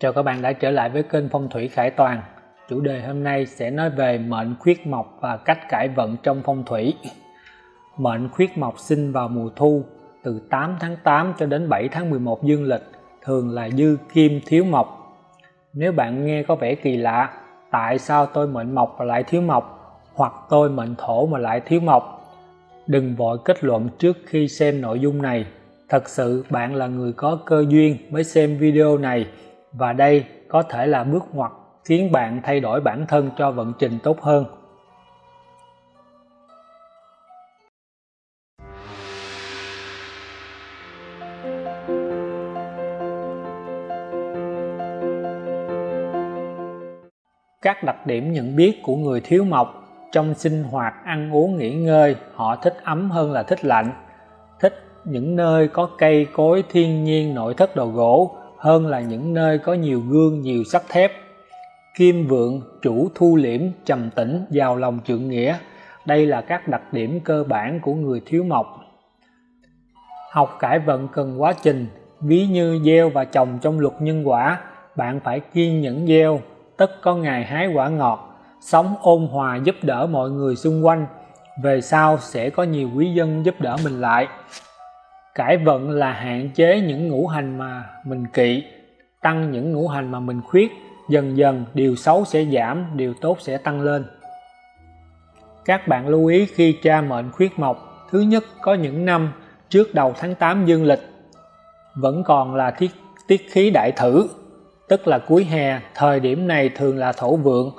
Chào các bạn đã trở lại với kênh Phong thủy Khải Toàn. Chủ đề hôm nay sẽ nói về mệnh khuyết mộc và cách cải vận trong phong thủy. Mệnh khuyết mộc sinh vào mùa thu từ 8 tháng 8 cho đến 7 tháng 11 dương lịch, thường là dư kim thiếu mộc. Nếu bạn nghe có vẻ kỳ lạ, tại sao tôi mệnh mộc mà lại thiếu mộc, hoặc tôi mệnh thổ mà lại thiếu mộc? Đừng vội kết luận trước khi xem nội dung này. Thật sự bạn là người có cơ duyên mới xem video này và đây có thể là bước ngoặt khiến bạn thay đổi bản thân cho vận trình tốt hơn. Các đặc điểm nhận biết của người thiếu mộc trong sinh hoạt, ăn uống, nghỉ ngơi, họ thích ấm hơn là thích lạnh thích những nơi có cây cối thiên nhiên, nội thất đồ gỗ hơn là những nơi có nhiều gương, nhiều sắt thép. Kim vượng, chủ thu liễm, trầm tĩnh giàu lòng trượng nghĩa. Đây là các đặc điểm cơ bản của người thiếu mộc. Học cải vận cần quá trình, ví như gieo và trồng trong luật nhân quả, bạn phải kiên nhẫn gieo, tất có ngày hái quả ngọt. Sống ôn hòa giúp đỡ mọi người xung quanh, về sau sẽ có nhiều quý dân giúp đỡ mình lại cải vận là hạn chế những ngũ hành mà mình kỵ tăng những ngũ hành mà mình khuyết. Dần dần điều xấu sẽ giảm điều tốt sẽ tăng lên. Các bạn lưu ý khi tra mệnh khuyết mộc thứ nhất có những năm trước đầu tháng 8 dương lịch vẫn còn là tiết, tiết khí đại thử tức là cuối hè thời điểm này thường là thổ vượng.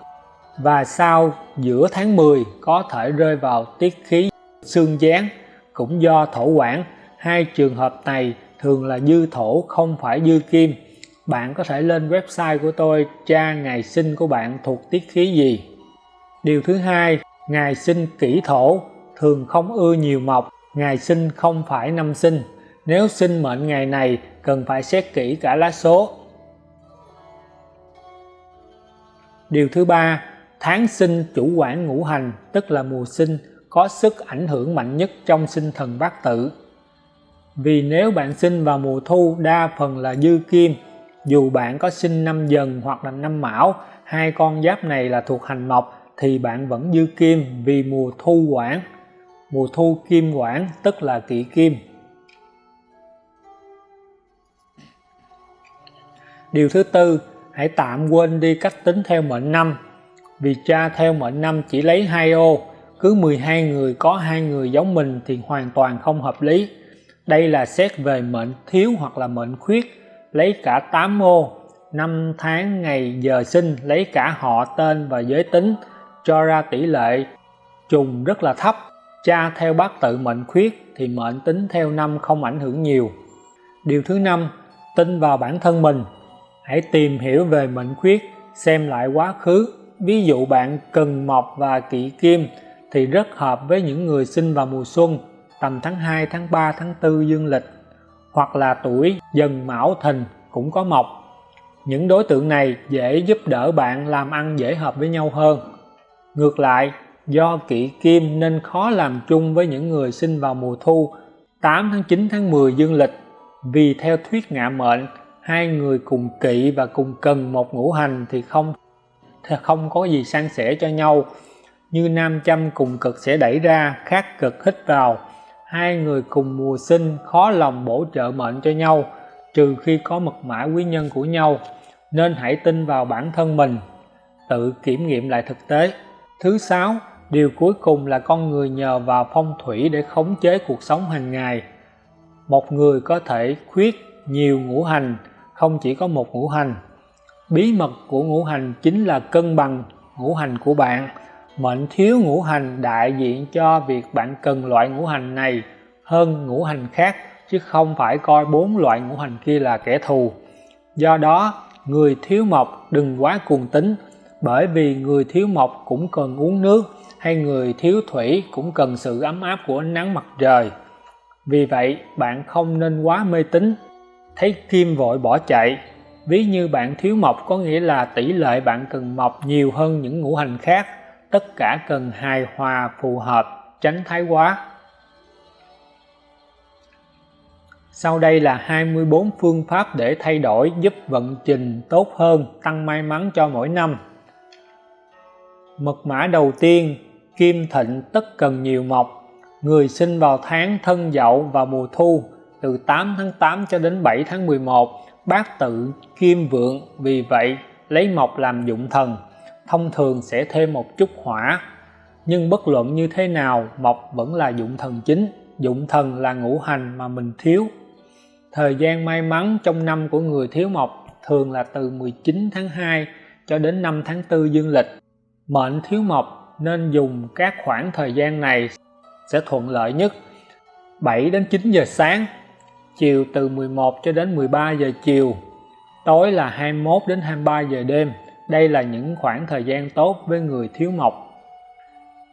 Và sau giữa tháng 10 có thể rơi vào tiết khí xương gián cũng do thổ quản hai trường hợp này thường là dư thổ, không phải dư kim. Bạn có thể lên website của tôi, tra ngày sinh của bạn thuộc tiết khí gì. Điều thứ hai, ngày sinh kỷ thổ, thường không ưa nhiều mộc, ngày sinh không phải năm sinh. Nếu sinh mệnh ngày này, cần phải xét kỹ cả lá số. Điều thứ ba, tháng sinh chủ quản ngũ hành, tức là mùa sinh, có sức ảnh hưởng mạnh nhất trong sinh thần bát tự vì nếu bạn sinh vào mùa thu, đa phần là dư kim. Dù bạn có sinh năm dần hoặc là năm mão, hai con giáp này là thuộc hành mộc, thì bạn vẫn dư kim vì mùa thu quản mùa thu kim quản tức là kỵ kim. Điều thứ tư, hãy tạm quên đi cách tính theo mệnh năm. Vì cha theo mệnh năm chỉ lấy hai ô, cứ 12 người có hai người giống mình thì hoàn toàn không hợp lý đây là xét về mệnh thiếu hoặc là mệnh khuyết, lấy cả 8 ô. Năm tháng ngày giờ sinh, lấy cả họ tên và giới tính, cho ra tỷ lệ trùng rất là thấp. Cha theo bát tự mệnh khuyết thì mệnh tính theo năm không ảnh hưởng nhiều. Điều thứ năm, tin vào bản thân mình. Hãy tìm hiểu về mệnh khuyết, xem lại quá khứ. Ví dụ bạn cần mộc và kỵ kim thì rất hợp với những người sinh vào mùa xuân tầm tháng 2 tháng 3 tháng 4 dương lịch, hoặc là tuổi dần mão thìn cũng có mộc những đối tượng này dễ giúp đỡ bạn làm ăn dễ hợp với nhau hơn. Ngược lại, do kỵ kim nên khó làm chung với những người sinh vào mùa thu 8 tháng 9 tháng 10 dương lịch. Vì theo thuyết ngạ mệnh, hai người cùng kỵ và cùng cần một ngũ hành thì không thì không có gì san sẻ cho nhau. Như nam châm cùng cực sẽ đẩy ra, khác cực hít vào hai người cùng mùa sinh khó lòng bổ trợ mệnh cho nhau, trừ khi có mật mã quý nhân của nhau, nên hãy tin vào bản thân mình, tự kiểm nghiệm lại thực tế. Thứ sáu, điều cuối cùng là con người nhờ vào phong thủy để khống chế cuộc sống hàng ngày. Một người có thể khuyết nhiều ngũ hành, không chỉ có một ngũ hành. Bí mật của ngũ hành chính là cân bằng ngũ hành của bạn mệnh thiếu ngũ hành đại diện cho việc bạn cần loại ngũ hành này hơn ngũ hành khác, chứ không phải coi bốn loại ngũ hành kia là kẻ thù. Do đó, người thiếu mộc đừng quá cuồng tính, bởi vì người thiếu mộc cũng cần uống nước, hay người thiếu thủy cũng cần sự ấm áp của ánh nắng mặt trời. Vì vậy, bạn không nên quá mê tín, thấy kim vội bỏ chạy. Ví như bạn thiếu mộc có nghĩa là tỷ lệ bạn cần mộc nhiều hơn những ngũ hành khác tất cả cần hài hòa phù hợp tránh thái quá Sau đây là 24 phương pháp để thay đổi giúp vận trình tốt hơn, tăng may mắn cho mỗi năm. Mật mã đầu tiên, kim thịnh tất cần nhiều mộc. Người sinh vào tháng thân dậu và mùa thu, từ 8 tháng 8 cho đến 7 tháng 11, bát tự kim vượng, vì vậy lấy mộc làm dụng thần, thông thường sẽ thêm một chút hỏa. Nhưng bất luận như thế nào, mộc vẫn là dụng thần chính, dụng thần là ngũ hành mà mình thiếu Thời gian may mắn trong năm của người thiếu mộc thường là từ 19 tháng 2 cho đến 5 tháng 4 dương lịch. Mệnh thiếu mộc nên dùng các khoảng thời gian này sẽ thuận lợi nhất 7 đến 9 giờ sáng, chiều từ 11 cho đến 13 giờ chiều, tối là 21 đến 23 giờ đêm. Đây là những khoảng thời gian tốt với người thiếu mộc.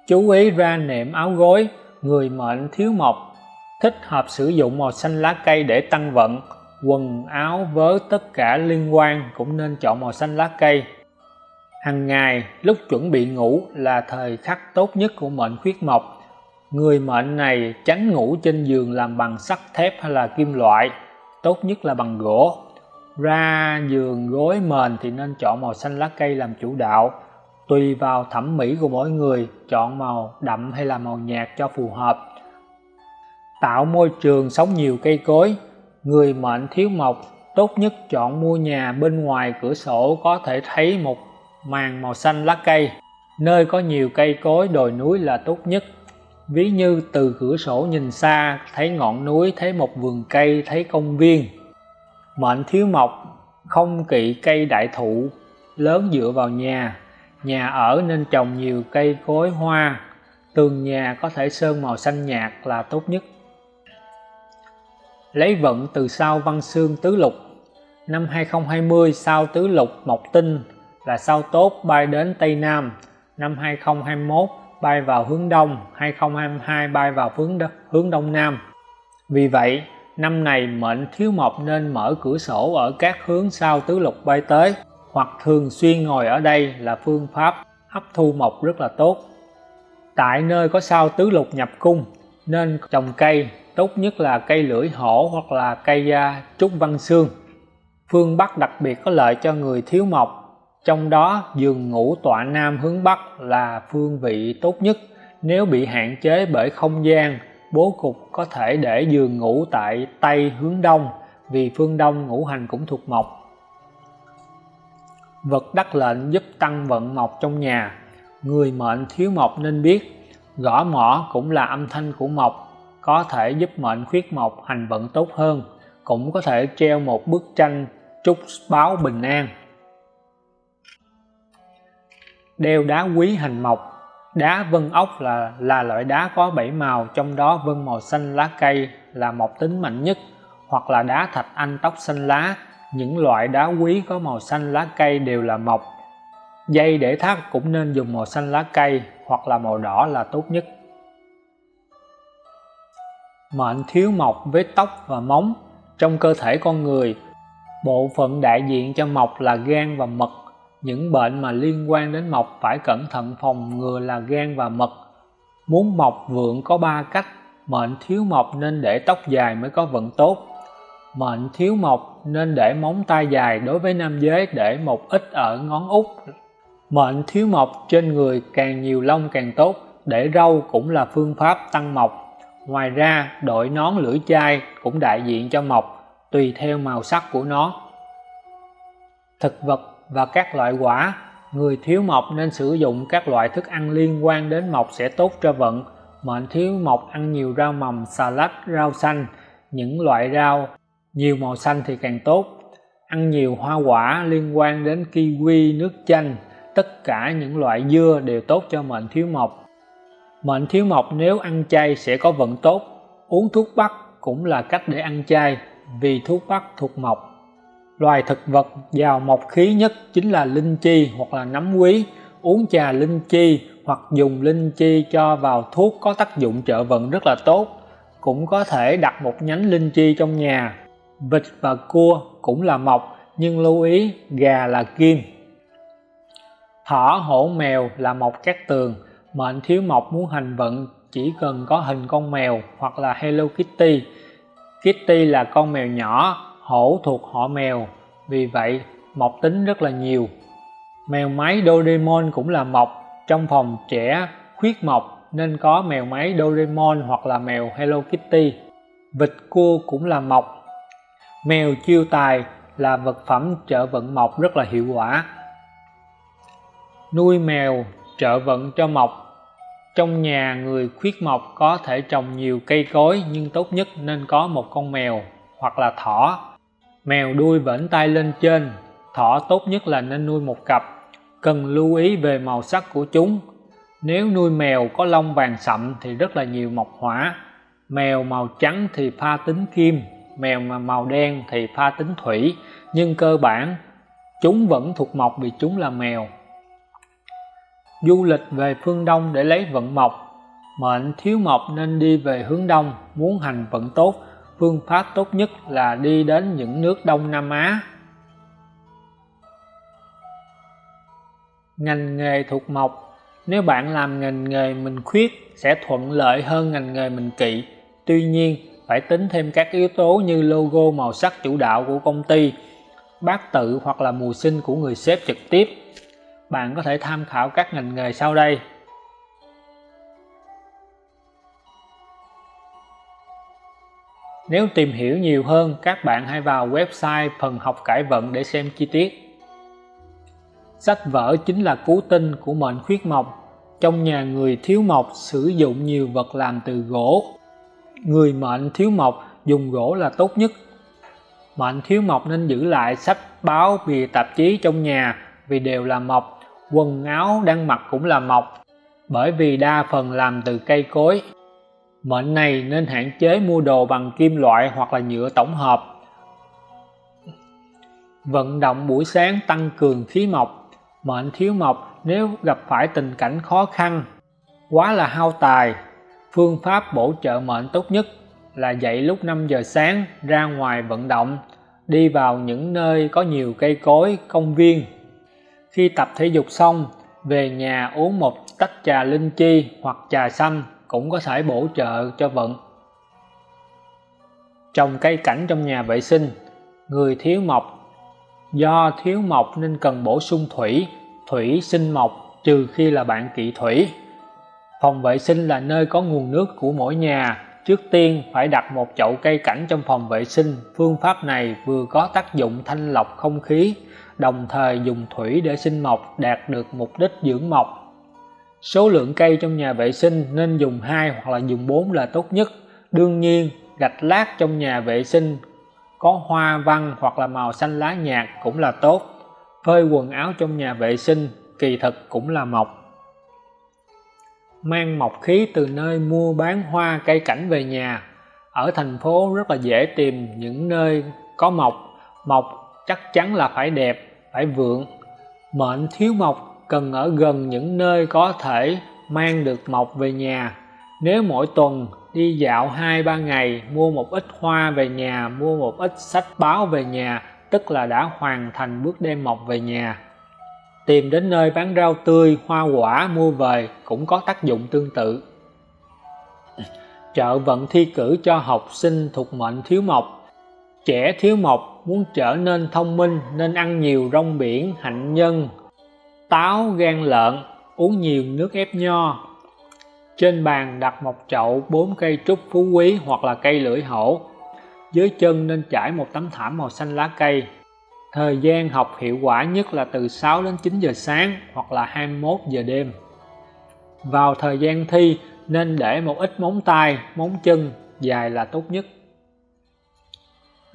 Chú ý ra nệm áo gối, người mệnh thiếu mộc. Thích hợp sử dụng màu xanh lá cây để tăng vận. Quần áo vớ tất cả liên quan cũng nên chọn màu xanh lá cây. Hàng ngày lúc chuẩn bị ngủ là thời khắc tốt nhất của mệnh khuyết mộc. Người mệnh này tránh ngủ trên giường làm bằng sắt thép hay là kim loại. Tốt nhất là bằng gỗ ra giường gối mền thì nên chọn màu xanh lá cây làm chủ đạo. Tùy vào thẩm mỹ của mỗi người, chọn màu đậm hay là màu nhạt cho phù hợp. Tạo môi trường sống nhiều cây cối. Người mệnh thiếu mộc, tốt nhất chọn mua nhà bên ngoài cửa sổ có thể thấy một màn màu xanh lá cây. Nơi có nhiều cây cối, đồi núi là tốt nhất. Ví như từ cửa sổ nhìn xa, thấy ngọn núi, thấy một vườn cây, thấy công viên mệnh thiếu mộc không kỵ cây đại thụ lớn dựa vào nhà. Nhà ở nên trồng nhiều cây cối hoa. Tường nhà có thể sơn màu xanh nhạt là tốt nhất. Lấy vận từ sao văn xương tứ lục. Năm 2020 sao tứ lục mộc tinh là sao tốt bay đến Tây Nam. Năm 2021 bay vào hướng Đông. 2022 bay vào hướng đông, hướng Đông Nam. Vì vậy năm này mệnh thiếu mộc nên mở cửa sổ ở các hướng sao tứ lục bay tới, hoặc thường xuyên ngồi ở đây là phương pháp hấp thu mộc rất là tốt. Tại nơi có sao tứ lục nhập cung, nên trồng cây, tốt nhất là cây lưỡi hổ hoặc là cây da trúc văn xương. Phương Bắc đặc biệt có lợi cho người thiếu mộc, trong đó giường ngủ tọa nam hướng Bắc là phương vị tốt nhất, nếu bị hạn chế bởi không gian bố cục có thể để giường ngủ tại Tây hướng Đông, vì phương Đông ngũ hành cũng thuộc mộc. Vật đắc lệnh giúp tăng vận mộc trong nhà. Người mệnh thiếu mộc nên biết, gõ mỏ cũng là âm thanh của mộc, có thể giúp mệnh khuyết mộc hành vận tốt hơn, cũng có thể treo một bức tranh chúc báo bình an. Đeo đá quý hành mộc đá vân ốc là là loại đá có bảy màu, trong đó vân màu xanh lá cây là một tính mạnh nhất, hoặc là đá thạch anh tóc xanh lá. Những loại đá quý có màu xanh lá cây đều là mộc dây để thắt cũng nên dùng màu xanh lá cây hoặc là màu đỏ là tốt nhất. Mệnh thiếu mộc với tóc và móng. Trong cơ thể con người, bộ phận đại diện cho mộc là gan và mật những bệnh mà liên quan đến mọc phải cẩn thận phòng ngừa là gan và mật. Muốn mọc vượng có ba cách mệnh thiếu mọc nên để tóc dài mới có vận tốt. Mệnh thiếu mọc nên để móng tay dài đối với nam giới để một ít ở ngón út. Mệnh thiếu mọc trên người càng nhiều lông càng tốt để râu cũng là phương pháp tăng mọc. Ngoài ra, đội nón lưỡi chai cũng đại diện cho mọc tùy theo màu sắc của nó. Thực vật và các loại quả, người thiếu mộc nên sử dụng các loại thức ăn liên quan đến mộc sẽ tốt cho vận. Mệnh thiếu mộc ăn nhiều rau mầm, xà lách, rau xanh, những loại rau nhiều màu xanh thì càng tốt. Ăn nhiều hoa quả liên quan đến kiwi, nước chanh, tất cả những loại dưa đều tốt cho mệnh thiếu mộc Mệnh thiếu mộc nếu ăn chay sẽ có vận tốt, uống thuốc bắc cũng là cách để ăn chay vì thuốc bắc thuộc mộc. Loài thực vật giàu mộc khí nhất chính là linh chi hoặc là nấm quý, uống trà linh chi hoặc dùng linh chi cho vào thuốc có tác dụng trợ vận rất là tốt. Cũng có thể đặt một nhánh linh chi trong nhà. Vịt và cua cũng là mộc nhưng lưu ý gà là kim. Thỏ hổ mèo là mộc cát tường mệnh thiếu mộc muốn hành vận chỉ cần có hình con mèo hoặc là Hello Kitty Kitty là con mèo nhỏ, hổ thuộc họ mèo, vì vậy mộc tính rất là nhiều. Mèo máy Doraemon cũng là mộc, trong phòng trẻ khuyết mộc nên có mèo máy Doraemon hoặc là mèo Hello Kitty. Vịt cua cũng là mộc. Mèo chiêu tài là vật phẩm trợ vận mộc rất là hiệu quả. Nuôi mèo trợ vận cho mộc trong nhà người khuyết mộc có thể trồng nhiều cây cối nhưng tốt nhất nên có một con mèo hoặc là thỏ. Mèo đuôi vẫn tay lên trên, thỏ tốt nhất là nên nuôi một cặp. Cần lưu ý về màu sắc của chúng. Nếu nuôi mèo có lông vàng sậm thì rất là nhiều mộc hỏa. Mèo màu trắng thì pha tính kim, mèo mà màu đen thì pha tính thủy, nhưng cơ bản chúng vẫn thuộc mộc vì chúng là mèo du lịch về phương Đông để lấy vận mộc mệnh thiếu mộc nên đi về hướng Đông muốn hành vận tốt phương pháp tốt nhất là đi đến những nước Đông Nam Á. Ngành nghề thuộc mộc. Nếu bạn làm ngành nghề mình khuyết, sẽ thuận lợi hơn ngành nghề mình kỵ. Tuy nhiên, phải tính thêm các yếu tố như logo màu sắc chủ đạo của công ty, bát tự hoặc là mùa sinh của người sếp trực tiếp. Bạn có thể tham khảo các ngành nghề sau đây. Nếu tìm hiểu nhiều hơn, các bạn hãy vào website phần học cải vận để xem chi tiết. Sách vở chính là cứu tinh của mệnh khuyết mộc. Trong nhà người thiếu mộc sử dụng nhiều vật làm từ gỗ. Người mệnh thiếu mộc dùng gỗ là tốt nhất. Mệnh thiếu mộc nên giữ lại sách báo, bìa tạp chí trong nhà vì đều là mộc quần áo đang mặc cũng là mộc bởi vì đa phần làm từ cây cối mệnh này nên hạn chế mua đồ bằng kim loại hoặc là nhựa tổng hợp. Vận động buổi sáng tăng cường khí mộc. Mệnh thiếu mộc nếu gặp phải tình cảnh khó khăn quá là hao tài. Phương pháp bổ trợ mệnh tốt nhất là dậy lúc 5 giờ sáng ra ngoài vận động đi vào những nơi có nhiều cây cối công viên. Khi tập thể dục xong, về nhà uống một tách trà linh chi hoặc trà xanh cũng có thể bổ trợ cho vận. Trồng cây cảnh trong nhà vệ sinh, người thiếu mộc. Do thiếu mộc nên cần bổ sung thủy, thủy sinh mộc trừ khi là bạn kỵ thủy. Phòng vệ sinh là nơi có nguồn nước của mỗi nhà, trước tiên phải đặt một chậu cây cảnh trong phòng vệ sinh. Phương pháp này vừa có tác dụng thanh lọc không khí, đồng thời dùng thủy để sinh mộc đạt được mục đích dưỡng mộc. Số lượng cây trong nhà vệ sinh nên dùng 2 hoặc là dùng 4 là tốt nhất. Đương nhiên, gạch lát trong nhà vệ sinh có hoa văn hoặc là màu xanh lá nhạt cũng là tốt. Phơi quần áo trong nhà vệ sinh kỳ thực cũng là mộc. Mang mộc khí từ nơi mua bán hoa cây cảnh về nhà. Ở thành phố rất là dễ tìm những nơi có mộc. Mộc chắc chắn là phải đẹp phải vượng mệnh thiếu mộc cần ở gần những nơi có thể mang được mộc về nhà. Nếu mỗi tuần đi dạo hai ba ngày mua một ít hoa về nhà mua một ít sách báo về nhà tức là đã hoàn thành bước đem mộc về nhà. Tìm đến nơi bán rau tươi hoa quả mua về cũng có tác dụng tương tự. Trợ vận thi cử cho học sinh thuộc mệnh thiếu mộc. Trẻ thiếu mộc muốn trở nên thông minh nên ăn nhiều rong biển, hạnh nhân, táo, gan lợn, uống nhiều nước ép nho. Trên bàn đặt một chậu bốn cây trúc phú quý hoặc là cây lưỡi hổ. Dưới chân nên trải một tấm thảm màu xanh lá cây. Thời gian học hiệu quả nhất là từ 6 đến 9 giờ sáng hoặc là 21 giờ đêm. Vào thời gian thi nên để một ít móng tay, móng chân dài là tốt nhất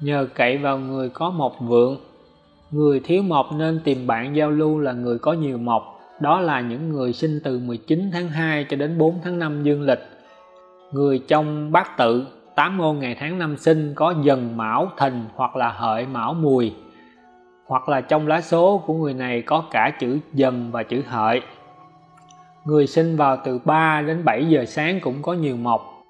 nhờ cậy vào người có một vượng người thiếu mộc nên tìm bạn giao lưu là người có nhiều mộc. Đó là những người sinh từ 19 tháng 2 cho đến 4 tháng 5 dương lịch. Người trong bát tự 8 ngôn ngày tháng năm sinh có dần mão thìn hoặc là hợi mão mùi. Hoặc là trong lá số của người này có cả chữ dần và chữ hợi. Người sinh vào từ 3 đến 7 giờ sáng cũng có nhiều mộc.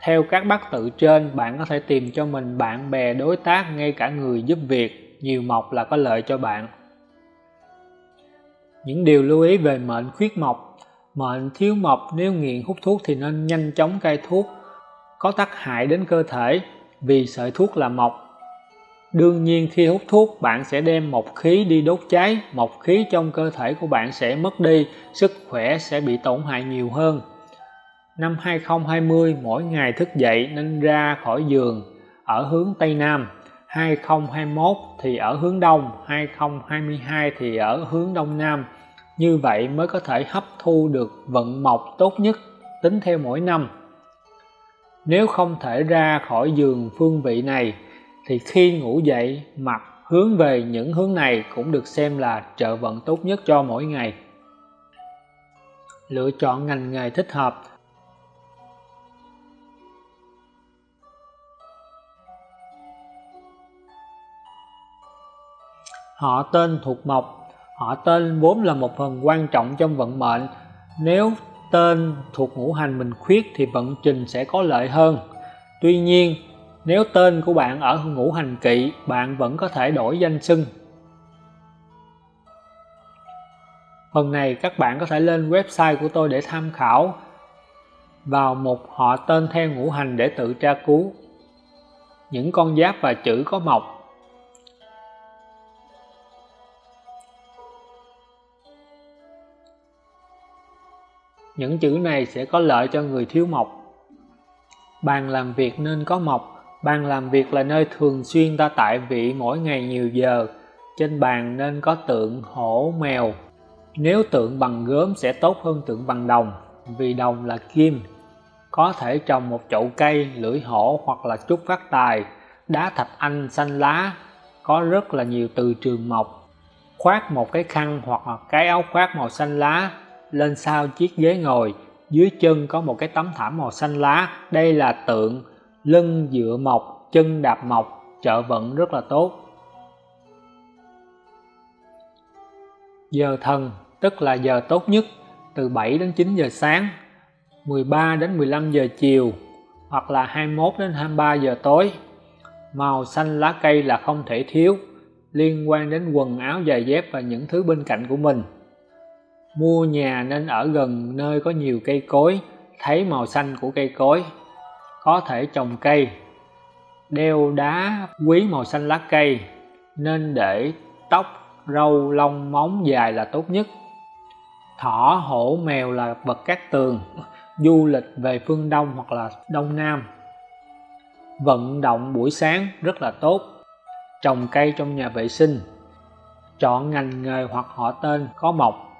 Theo các bát tự trên, bạn có thể tìm cho mình bạn bè đối tác ngay cả người giúp việc, nhiều mộc là có lợi cho bạn. Những điều lưu ý về mệnh khuyết mộc Mệnh thiếu mộc nếu nghiện hút thuốc thì nên nhanh chóng cai thuốc, có tác hại đến cơ thể. vì sợi thuốc là mộc. Đương nhiên khi hút thuốc bạn sẽ đem mộc khí đi đốt cháy, mộc khí trong cơ thể của bạn sẽ mất đi, sức khỏe sẽ bị tổn hại nhiều hơn. Năm 2020 mỗi ngày thức dậy nên ra khỏi giường ở hướng Tây Nam, 2021 thì ở hướng Đông, 2022 thì ở hướng Đông Nam. Như vậy mới có thể hấp thu được vận mộc tốt nhất tính theo mỗi năm. Nếu không thể ra khỏi giường phương vị này thì khi ngủ dậy mặt hướng về những hướng này cũng được xem là trợ vận tốt nhất cho mỗi ngày. Lựa chọn ngành nghề thích hợp Họ tên thuộc mộc. Họ tên vốn là một phần quan trọng trong vận mệnh. Nếu tên thuộc ngũ hành mình khuyết thì vận trình sẽ có lợi hơn. Tuy nhiên, nếu tên của bạn ở ngũ hành kỵ, bạn vẫn có thể đổi danh xưng. Phần này các bạn có thể lên website của tôi để tham khảo vào một họ tên theo ngũ hành để tự tra cứu. Những con giáp và chữ có mộc những chữ này sẽ có lợi cho người thiếu mộc. Bàn làm việc nên có mộc. Bàn làm việc là nơi thường xuyên ta tại vị mỗi ngày nhiều giờ. Trên bàn nên có tượng hổ mèo. Nếu tượng bằng gốm sẽ tốt hơn tượng bằng đồng, vì đồng là kim. Có thể trồng một chậu cây, lưỡi hổ hoặc là trúc phát tài. Đá thạch anh xanh lá, có rất là nhiều từ trường mộc. Khoác một cái khăn hoặc là cái áo khoác màu xanh lá lên sau chiếc ghế ngồi, dưới chân có một cái tấm thảm màu xanh lá. Đây là tượng lưng dựa mộc chân đạp mộc trợ vận rất là tốt. Giờ thần, tức là giờ tốt nhất, từ 7 đến 9 giờ sáng 13 đến 15 giờ chiều, hoặc là 21 đến 23 giờ tối. Màu xanh lá cây là không thể thiếu, liên quan đến quần áo, giày dép và những thứ bên cạnh của mình mua nhà nên ở gần nơi có nhiều cây cối, thấy màu xanh của cây cối, có thể trồng cây, đeo đá quý màu xanh lá cây, nên để tóc râu lông móng dài là tốt nhất. Thỏ, hổ, mèo là vật cát tường, du lịch về phương đông hoặc là đông nam. Vận động buổi sáng rất là tốt. Trồng cây trong nhà vệ sinh. Chọn ngành nghề hoặc họ tên có mộc.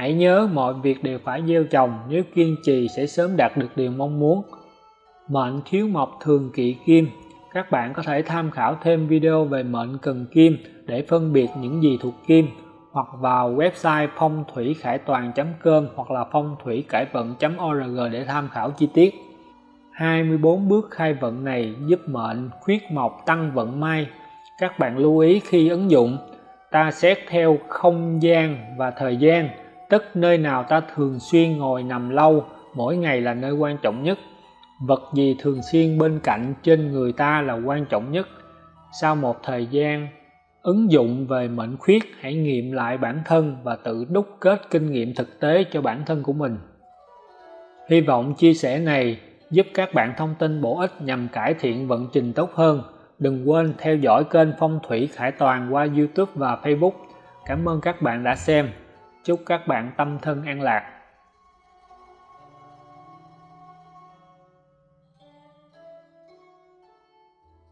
Hãy nhớ mọi việc đều phải gieo trồng, nếu kiên trì sẽ sớm đạt được điều mong muốn. Mệnh thiếu mộc thường kỵ kim, các bạn có thể tham khảo thêm video về mệnh cần kim để phân biệt những gì thuộc kim hoặc vào website phong thủy khải toàn.com hoặc là phong thủy cải vận.org để tham khảo chi tiết. 24 bước khai vận này giúp mệnh khuyết mộc tăng vận may. Các bạn lưu ý khi ứng dụng, ta xét theo không gian và thời gian tức nơi nào ta thường xuyên ngồi nằm lâu, mỗi ngày là nơi quan trọng nhất. Vật gì thường xuyên bên cạnh trên người ta là quan trọng nhất. Sau một thời gian ứng dụng về mệnh khuyết, hãy nghiệm lại bản thân và tự đúc kết kinh nghiệm thực tế cho bản thân của mình. Hy vọng chia sẻ này giúp các bạn thông tin bổ ích nhằm cải thiện vận trình tốt hơn. Đừng quên theo dõi kênh phong thủy khải toàn qua youtube và facebook. Cảm ơn các bạn đã xem chúc các bạn tâm thân an lạc.